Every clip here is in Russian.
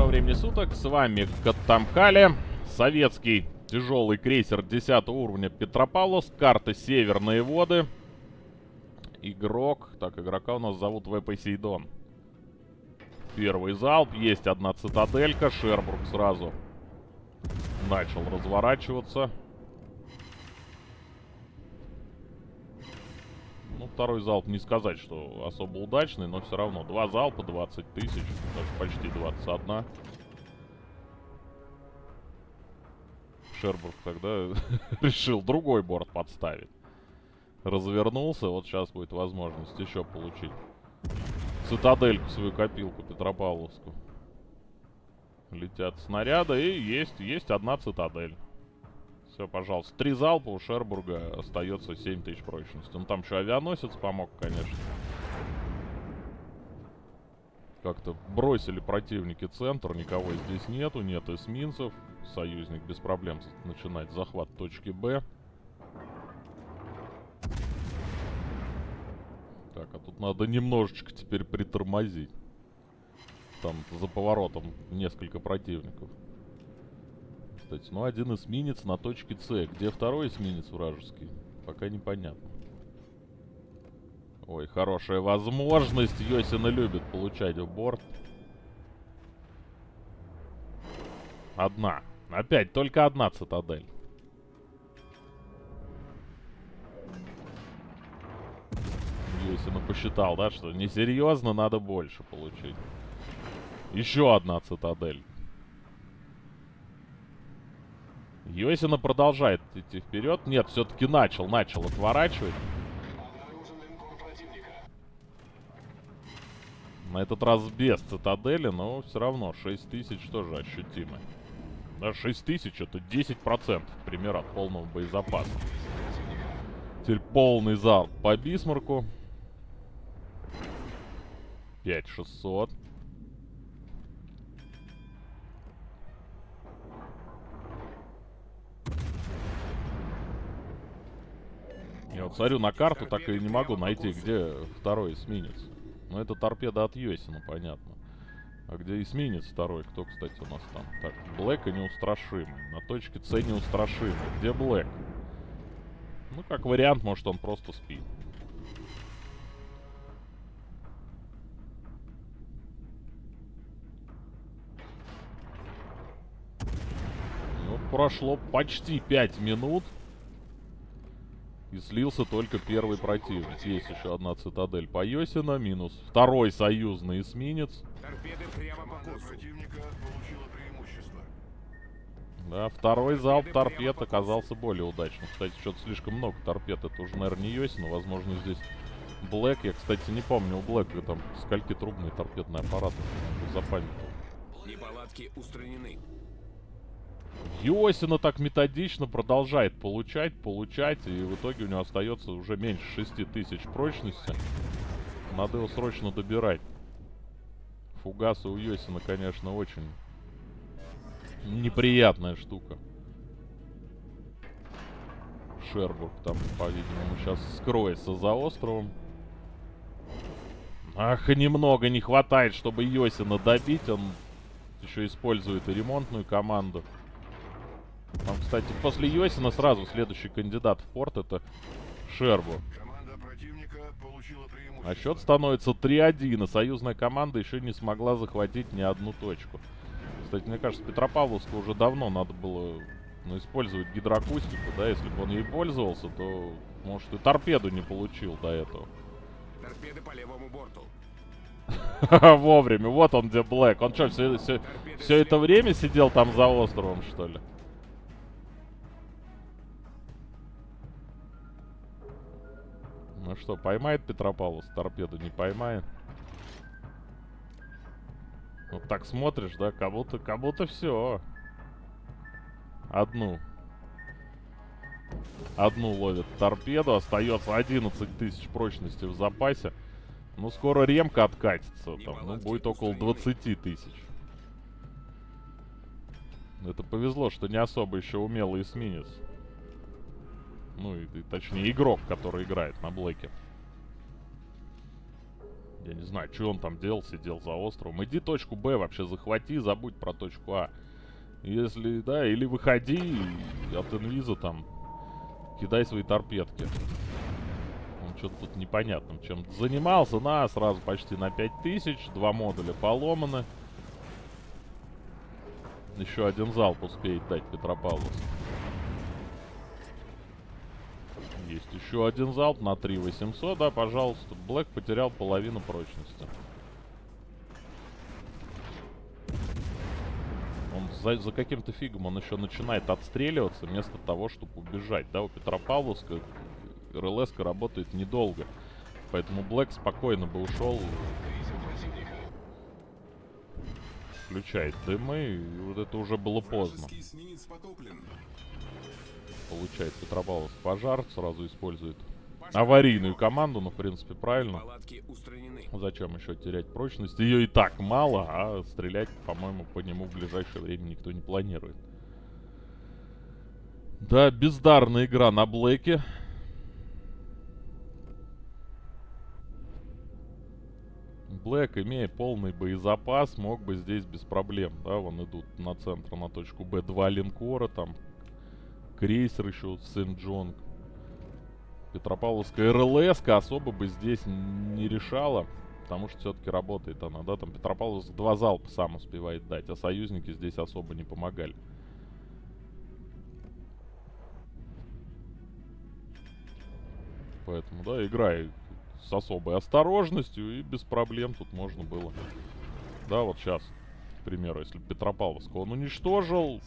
Доброго времени суток, с вами Каттамкали, советский тяжелый крейсер 10 уровня Петропавловск, карта Северные воды. Игрок, так, игрока у нас зовут В. Посейдон. Первый залп, есть одна цитаделька, Шербург сразу начал разворачиваться. Второй залп не сказать, что особо удачный, но все равно. Два залпа, 20 тысяч, даже почти 21. Шербург тогда решил другой борт подставить. Развернулся, вот сейчас будет возможность еще получить цитадельку, свою копилку Петропавловскую. Летят снаряды, и есть, есть одна цитадель. Все, пожалуйста. Три залпа у Шербурга остается 7 тысяч прочности. Ну, там еще авианосец помог, конечно. Как-то бросили противники центр, никого здесь нету, нет эсминцев. Союзник без проблем начинает захват точки Б. Так, а тут надо немножечко теперь притормозить. Там за поворотом несколько противников кстати. Ну, один эсминец на точке С. Где второй эсминец вражеский? Пока непонятно. Ой, хорошая возможность. Йосина любит получать в борт. Одна. Опять, только одна цитадель. Йосина посчитал, да, что несерьезно, надо больше получить. Еще одна цитадель. Йосина продолжает идти вперед. Нет, все-таки начал, начал отворачивать. На этот раз без цитадели, но все равно 6 тысяч тоже ощутимо. Да, 6 тысяч это 10% пример от полного боезапаса. Теперь полный залп по Бисмарку. 5600. Я вот смотрю на карту, так и не могу найти, где второй эсминец. Ну, это торпеда от Йосина, понятно. А где эсминец второй? Кто, кстати, у нас там? Так, Блэк и неустрашимый. На точке С неустрашимый. Где Блэк? Ну, как вариант, может, он просто спит. Ну, прошло почти 5 минут. И слился только первый противник. Есть еще одна цитадель по Йосина. Минус второй союзный эсминец. Да, второй залп торпед оказался более удачным. Кстати, что-то слишком много торпед. Это уже, наверное, не Йосин. Возможно, здесь Блэк. Я, кстати, не помню у Блэка там скольки трубные торпедные аппараты. Запамятовал. Неполадки устранены. Йосина так методично продолжает получать, получать, и в итоге у него остается уже меньше 6000 прочности. Надо его срочно добирать. Фугасы у Йосина, конечно, очень неприятная штука. Шербург там, по-видимому, сейчас скроется за островом. Ах, немного не хватает, чтобы Йосина добить. Он еще использует и ремонтную команду. Кстати, после Йосина сразу следующий кандидат в порт это Шербу. А счет становится 3-1, и союзная команда еще не смогла захватить ни одну точку. Кстати, мне кажется, Петропавловску уже давно надо было ну, использовать гидроакустику, да, если бы он ей пользовался, то, может, и торпеду не получил до этого. Торпеды по левому борту. Вовремя, вот он где Блэк. Он что, все, все, все это время сидел там за островом, что ли? Ну что, поймает Петропавловс торпеду? Не поймает. Вот так смотришь, да? Как будто, как будто все. Одну. Одну ловит торпеду. Остается 11 тысяч прочности в запасе. Ну, скоро ремка откатится. Там, ну, будет около 20 тысяч. Это повезло, что не особо еще умелый эсминец. Ну, и, и, точнее, игрок, который играет на блэке. Я не знаю, что он там делал, сидел за островом. Иди точку Б вообще захвати, забудь про точку А. Если, да, или выходи от инвиза там кидай свои торпедки. Он что-то тут непонятным чем занимался. На, сразу почти на 5000. Два модуля поломаны. Еще один залп успеет дать Петропавловск. Есть еще один залп на 3800, да, пожалуйста. Блэк потерял половину прочности. Он за, за каким-то фигом он еще начинает отстреливаться вместо того, чтобы убежать. Да, у Петропавловска РЛС работает недолго. Поэтому Блэк спокойно бы ушел. Включает дымы, и вот это уже было поздно получает Петропавловск пожар, сразу использует аварийную команду, ну, в принципе, правильно. Зачем еще терять прочность? Ее и так мало, а стрелять, по-моему, по нему в ближайшее время никто не планирует. Да, бездарная игра на Блэке. Блэк, имея полный боезапас, мог бы здесь без проблем, да, вон идут на центр, на точку Б, два линкора, там крейсер еще Сент-Джон. Петропавловская РЛС особо бы здесь не решала. Потому что все-таки работает она, да, там Петропавловск два залпа сам успевает дать, а союзники здесь особо не помогали. Поэтому, да, играй с особой осторожностью и без проблем тут можно было. Да, вот сейчас, к примеру, если Петропавловск он уничтожил,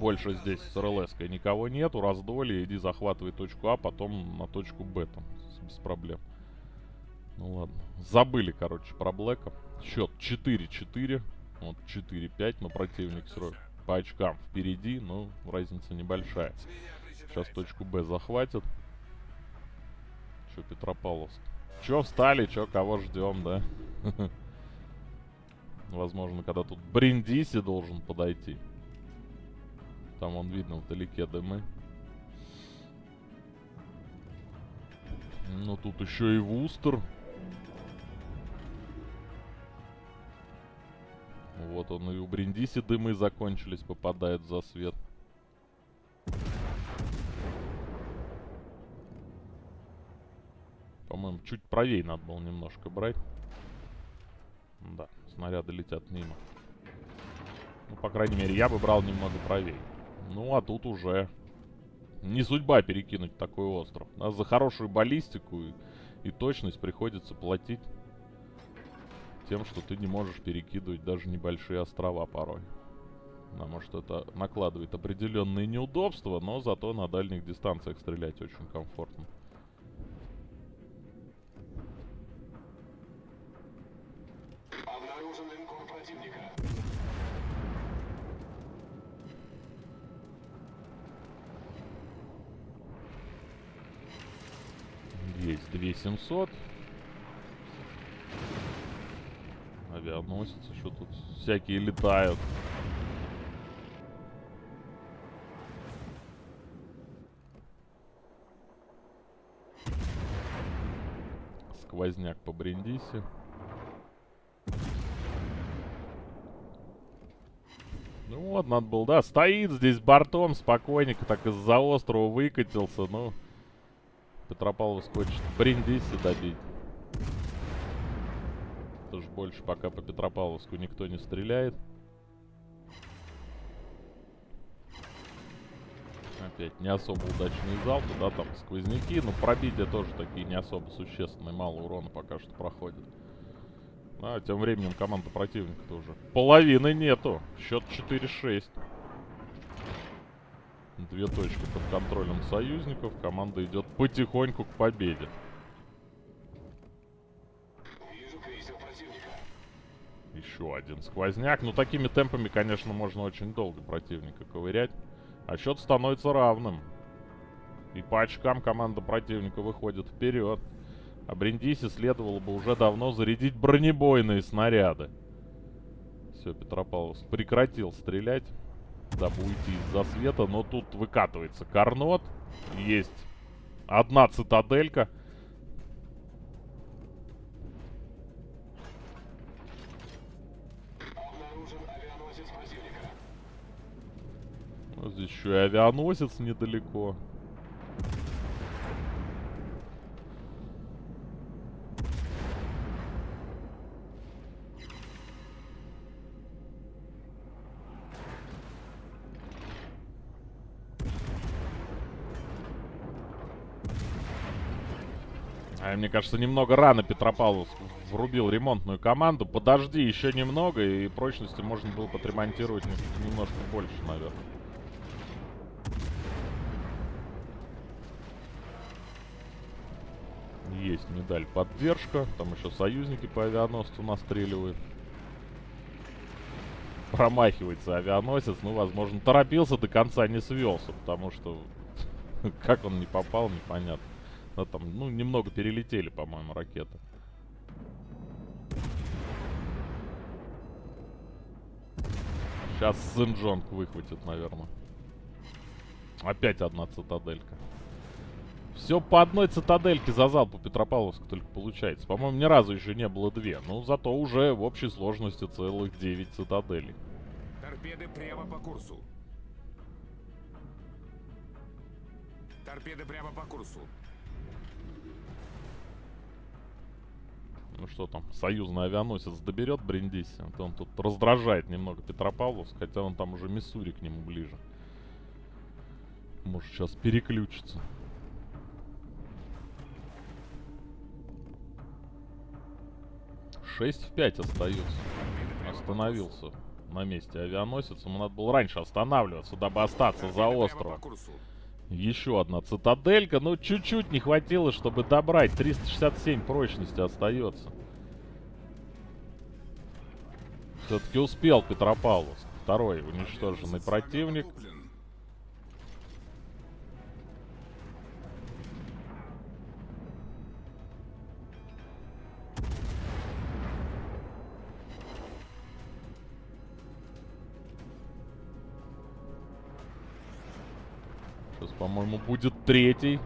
больше здесь с рлс никого нету. Раздоли, иди захватывай точку А, потом на точку Б там. Без проблем. Ну ладно. Забыли, короче, про Блэка. Счет 4-4. Вот 4-5, но противник срок по очкам впереди, но разница небольшая. Сейчас точку Б захватят. Че, Петропавловск? Че встали, че, кого ждем, да? Возможно, когда тут Бриндиси должен подойти. Там он видно вдалеке дымы. Ну тут еще и Вустер. Вот он и у Бриндиси дымы закончились, попадает за свет. По-моему, чуть правее надо было немножко брать. Да, снаряды летят мимо. Ну, по крайней мере, я бы брал немного правее. Ну, а тут уже не судьба перекинуть такой остров. А за хорошую баллистику и, и точность приходится платить тем, что ты не можешь перекидывать даже небольшие острова порой. Потому что это накладывает определенные неудобства, но зато на дальних дистанциях стрелять очень комфортно. 2700. Авианосец еще тут всякие летают. Сквозняк по Бриндисе. Ну вот, надо было, да, стоит здесь бортом спокойненько, так из-за острова выкатился, ну... Петропавловск хочет Бриндиси добить. Тоже больше пока по Петропавловску никто не стреляет. Опять не особо удачный залп, да, там сквозняки, но пробития тоже такие не особо существенные, мало урона пока что проходит. А, тем временем команда противника тоже. Половины нету. Счет 4-6. Две точки под контролем союзников. Команда идет потихоньку к победе. Еще один сквозняк. Ну, такими темпами, конечно, можно очень долго противника ковырять. А счет становится равным. И по очкам команда противника выходит вперед. А Бриндисе следовало бы уже давно зарядить бронебойные снаряды. Все, Петропавловск прекратил стрелять дабы уйти из-за света, Но тут выкатывается Карнот. Есть одна цитаделька. Здесь еще и авианосец недалеко. А, мне кажется, немного рано Петропавловск врубил ремонтную команду. Подожди еще немного, и прочности можно было подремонтировать немножко больше, наверное. Есть медаль поддержка. Там еще союзники по авианосцу настреливают. Промахивается авианосец. Ну, возможно, торопился, до конца не свелся, потому что как он не попал, непонятно. Да, там, ну, немного перелетели, по-моему, ракеты. Сейчас Синджонг выхватит, наверное. Опять одна цитаделька. Все по одной цитадельке за залп у Петропавловска только получается. По-моему, ни разу еще не было две. Ну, зато уже в общей сложности целых 9 цитаделей. Торпеды прямо по курсу. Торпеды прямо по курсу. Ну что там, союзный авианосец доберет Бриндиси? А то он тут раздражает немного Петропавловск, хотя он там уже Миссури к нему ближе. Может сейчас переключится. Шесть в пять остается. Остановился на месте авианосец. Ему надо было раньше останавливаться, дабы остаться за островом. Еще одна цитаделька. Ну, чуть-чуть не хватило, чтобы добрать. 367 прочности остается. Все-таки успел Петропавловск. Второй уничтоженный противник. Сейчас, по-моему, будет третий.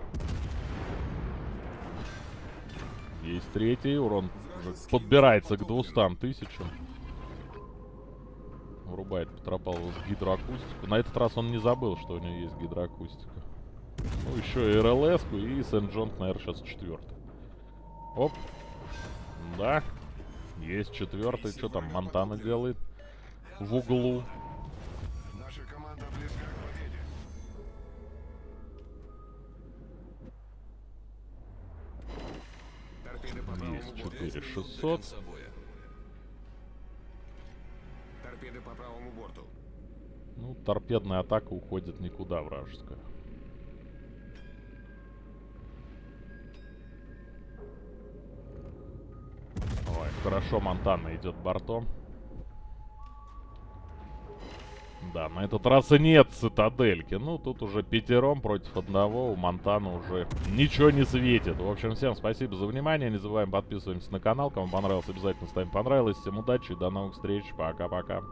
Есть третий. Урон подбирается к 200 тысячам. Врубает Петропавловск гидроакустику. На этот раз он не забыл, что у него есть гидроакустика. Ну, еще и рлс и Сент-Джон, наверное, сейчас четвертый. Оп. Да. Есть четвертый. Что там Монтана делает? В углу. Есть 4600. Торпеды по правому борту. Ну, торпедная атака уходит никуда вражеская. Ой, хорошо Монтана идет бортом. Да, на этот раз и нет цитадельки. Ну, тут уже пятером против одного. У Монтана уже ничего не светит. В общем, всем спасибо за внимание. Не забываем подписываемся на канал. Кому понравилось, обязательно ставим понравилось. Всем удачи и до новых встреч. Пока-пока.